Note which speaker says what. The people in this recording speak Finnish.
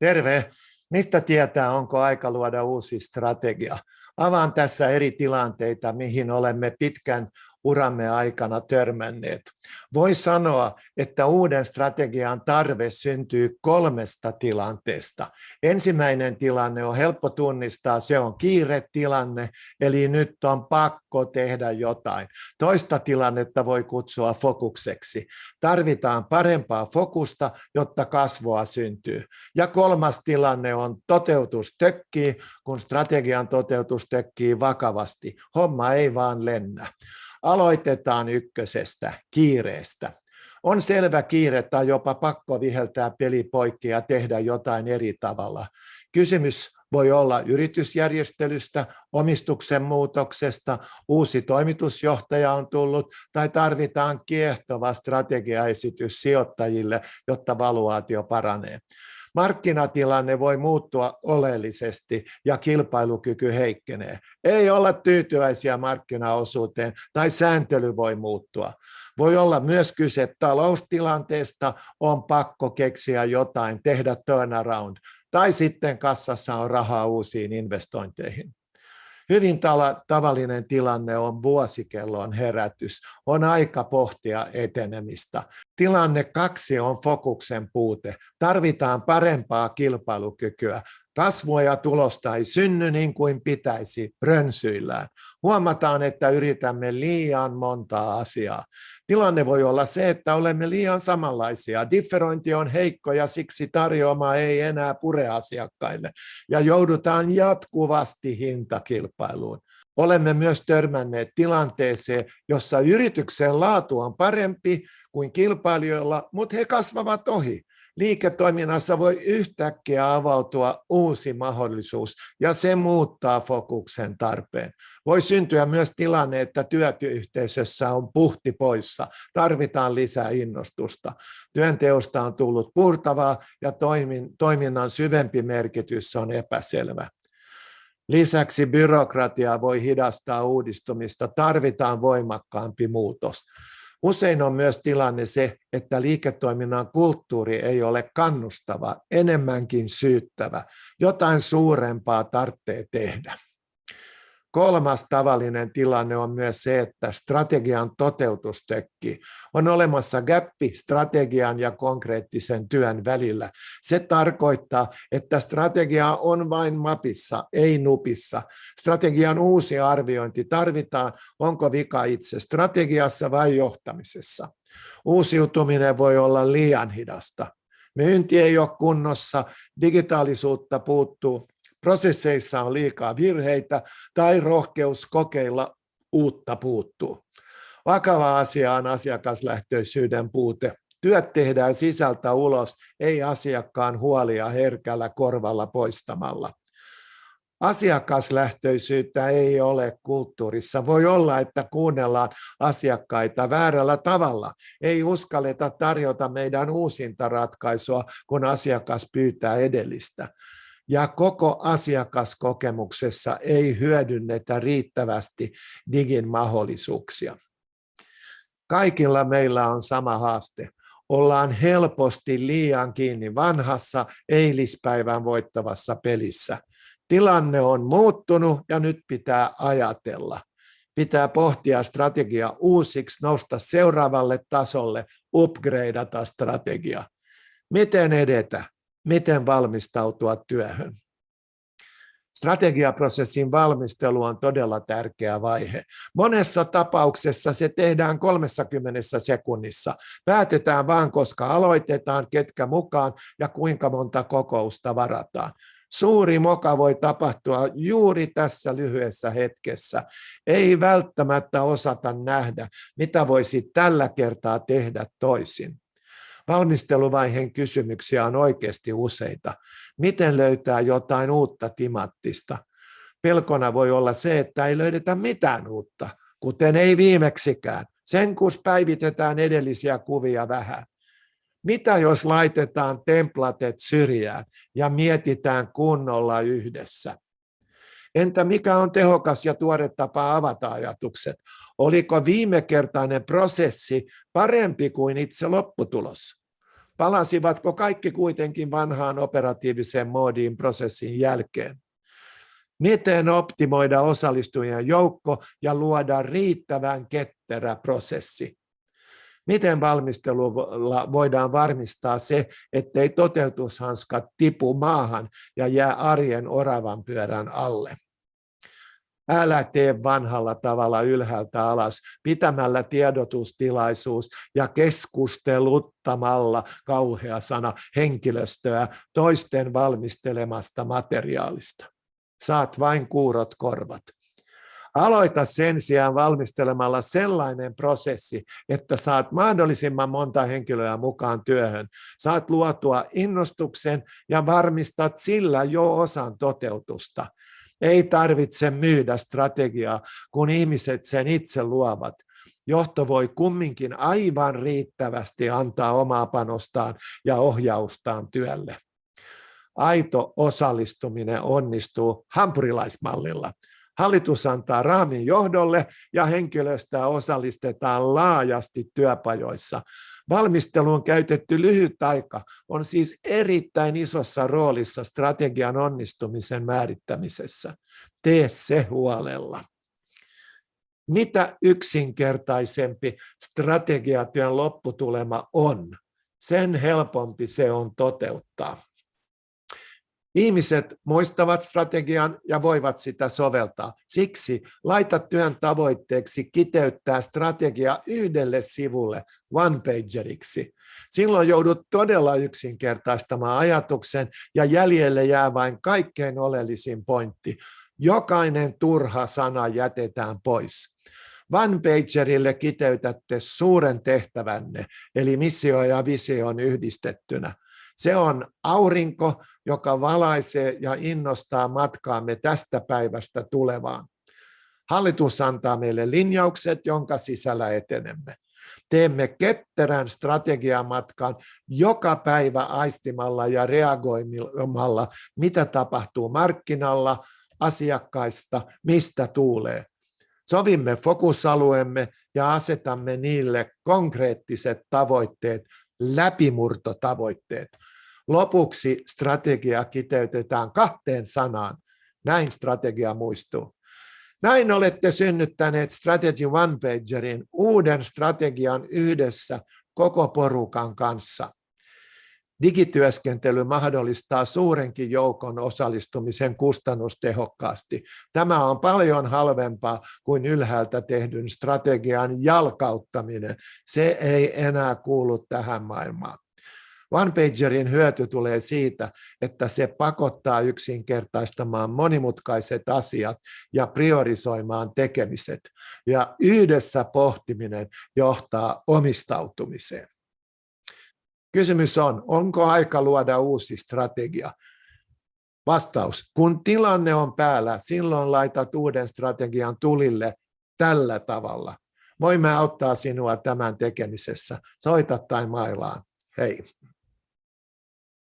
Speaker 1: Terve. Mistä tietää, onko aika luoda uusi strategia? Avaan tässä eri tilanteita, mihin olemme pitkän uramme aikana törmänneet. Voi sanoa, että uuden strategian tarve syntyy kolmesta tilanteesta. Ensimmäinen tilanne on helppo tunnistaa, se on kiiretilanne, eli nyt on pakko tehdä jotain. Toista tilannetta voi kutsua fokukseksi. Tarvitaan parempaa fokusta, jotta kasvua syntyy. Ja kolmas tilanne on toteutus tökkii, kun strategian toteutus tökkii vakavasti. Homma ei vaan lennä. Aloitetaan ykkösestä, kiireestä. On selvä kiire tai jopa pakko viheltää peli poikki ja tehdä jotain eri tavalla. Kysymys voi olla yritysjärjestelystä, omistuksen muutoksesta, uusi toimitusjohtaja on tullut tai tarvitaan kiehtova strategiaesitys sijoittajille, jotta valuaatio paranee. Markkinatilanne voi muuttua oleellisesti ja kilpailukyky heikkenee. Ei olla tyytyväisiä markkinaosuuteen tai sääntely voi muuttua. Voi olla myös kyse taloustilanteesta, on pakko keksiä jotain, tehdä turnaround, tai sitten kassassa on rahaa uusiin investointeihin. Hyvin tavallinen tilanne on vuosikellon herätys. On aika pohtia etenemistä. Tilanne kaksi on fokuksen puute. Tarvitaan parempaa kilpailukykyä. Kasvua ja tulosta ei synny niin kuin pitäisi rönsyillään. Huomataan, että yritämme liian montaa asiaa. Tilanne voi olla se, että olemme liian samanlaisia. Differointi on heikko ja siksi tarjoama ei enää pure asiakkaille. Ja joudutaan jatkuvasti hintakilpailuun. Olemme myös törmänneet tilanteeseen, jossa yrityksen laatu on parempi kuin kilpailijoilla, mutta he kasvavat ohi liiketoiminnassa voi yhtäkkiä avautua uusi mahdollisuus ja se muuttaa fokuksen tarpeen. Voi syntyä myös tilanne, että työyhteisössä on puhti poissa, tarvitaan lisää innostusta. Työnteosta on tullut purtavaa ja toiminnan syvempi merkitys on epäselvä. Lisäksi byrokratia voi hidastaa uudistumista, tarvitaan voimakkaampi muutos. Usein on myös tilanne se, että liiketoiminnan kulttuuri ei ole kannustava, enemmänkin syyttävä. Jotain suurempaa tarvitsee tehdä. Kolmas tavallinen tilanne on myös se, että strategian toteutus tökkii. On olemassa gappi strategian ja konkreettisen työn välillä. Se tarkoittaa, että strategia on vain mapissa, ei nupissa. Strategian uusi arviointi tarvitaan, onko vika itse strategiassa vai johtamisessa. Uusiutuminen voi olla liian hidasta. Myynti ei ole kunnossa, digitaalisuutta puuttuu, prosesseissa on liikaa virheitä tai rohkeus kokeilla uutta puuttuu. Vakava asia on asiakaslähtöisyyden puute. Työt tehdään sisältä ulos, ei asiakkaan huolia herkällä korvalla poistamalla. Asiakaslähtöisyyttä ei ole kulttuurissa. Voi olla, että kuunnellaan asiakkaita väärällä tavalla. Ei uskalleta tarjota meidän uusinta ratkaisua, kun asiakas pyytää edellistä ja koko asiakaskokemuksessa ei hyödynnetä riittävästi digin mahdollisuuksia. Kaikilla meillä on sama haaste. Ollaan helposti liian kiinni vanhassa eilispäivän voittavassa pelissä. Tilanne on muuttunut ja nyt pitää ajatella. Pitää pohtia strategia uusiksi, nousta seuraavalle tasolle, upgradeata strategia. Miten edetä? Miten valmistautua työhön. Strategiaprosessin valmistelu on todella tärkeä vaihe. Monessa tapauksessa se tehdään 30 sekunnissa. Päätetään vain, koska aloitetaan, ketkä mukaan ja kuinka monta kokousta varataan. Suuri moka voi tapahtua juuri tässä lyhyessä hetkessä. Ei välttämättä osata nähdä, mitä voisi tällä kertaa tehdä toisin. Valmisteluvaiheen kysymyksiä on oikeasti useita. Miten löytää jotain uutta timattista? Pelkona voi olla se, että ei löydetä mitään uutta, kuten ei viimeksikään. Sen kun päivitetään edellisiä kuvia vähän. Mitä jos laitetaan templatet syrjään ja mietitään kunnolla yhdessä? Entä mikä on tehokas ja tuore tapa avata ajatukset? Oliko viimekertainen prosessi parempi kuin itse lopputulos? Palasivatko kaikki kuitenkin vanhaan operatiiviseen moodiin prosessin jälkeen? Miten optimoida osallistujien joukko ja luoda riittävän ketterä prosessi? Miten valmistelulla voidaan varmistaa se, ettei toteutushanskat tipu maahan ja jää arjen oravan pyörän alle? Älä tee vanhalla tavalla ylhäältä alas, pitämällä tiedotustilaisuus ja keskusteluttamalla kauhea sana henkilöstöä toisten valmistelemasta materiaalista. Saat vain kuurot korvat. Aloita sen sijaan valmistelemalla sellainen prosessi, että saat mahdollisimman monta henkilöä mukaan työhön. Saat luotua innostuksen ja varmistat sillä jo osan toteutusta. Ei tarvitse myydä strategiaa, kun ihmiset sen itse luovat. Johto voi kumminkin aivan riittävästi antaa omaa panostaan ja ohjaustaan työlle. Aito osallistuminen onnistuu hampurilaismallilla. Hallitus antaa raamin johdolle ja henkilöstöä osallistetaan laajasti työpajoissa. Valmisteluun käytetty lyhyt aika on siis erittäin isossa roolissa strategian onnistumisen määrittämisessä. Tee se huolella. Mitä yksinkertaisempi strategiatyön lopputulema on, sen helpompi se on toteuttaa. Ihmiset muistavat strategian ja voivat sitä soveltaa. Siksi laita työn tavoitteeksi kiteyttää strategia yhdelle sivulle one-pageriksi. Silloin joudut todella yksinkertaistamaan ajatuksen ja jäljelle jää vain kaikkein oleellisin pointti. Jokainen turha sana jätetään pois. One-pagerille kiteytätte suuren tehtävänne, eli missio ja vision yhdistettynä. Se on aurinko, joka valaisee ja innostaa matkaamme tästä päivästä tulevaan. Hallitus antaa meille linjaukset, jonka sisällä etenemme. Teemme ketterän strategiamatkan joka päivä aistimalla ja reagoimalla, mitä tapahtuu markkinalla, asiakkaista, mistä tuulee. Sovimme fokusalueemme ja asetamme niille konkreettiset tavoitteet, läpimurtotavoitteet. Lopuksi strategia kiteytetään kahteen sanaan. Näin strategia muistuu. Näin olette synnyttäneet Strategy One Pagerin uuden strategian yhdessä koko porukan kanssa. Digityöskentely mahdollistaa suurenkin joukon osallistumisen kustannustehokkaasti. Tämä on paljon halvempaa kuin ylhäältä tehdyn strategian jalkauttaminen. Se ei enää kuulu tähän maailmaan. OnePagerin hyöty tulee siitä, että se pakottaa yksinkertaistamaan monimutkaiset asiat ja priorisoimaan tekemiset. Ja yhdessä pohtiminen johtaa omistautumiseen. Kysymys on, onko aika luoda uusi strategia? Vastaus, kun tilanne on päällä, silloin laitat uuden strategian tulille tällä tavalla. Voimme auttaa sinua tämän tekemisessä. Soita tai mailaan. Hei.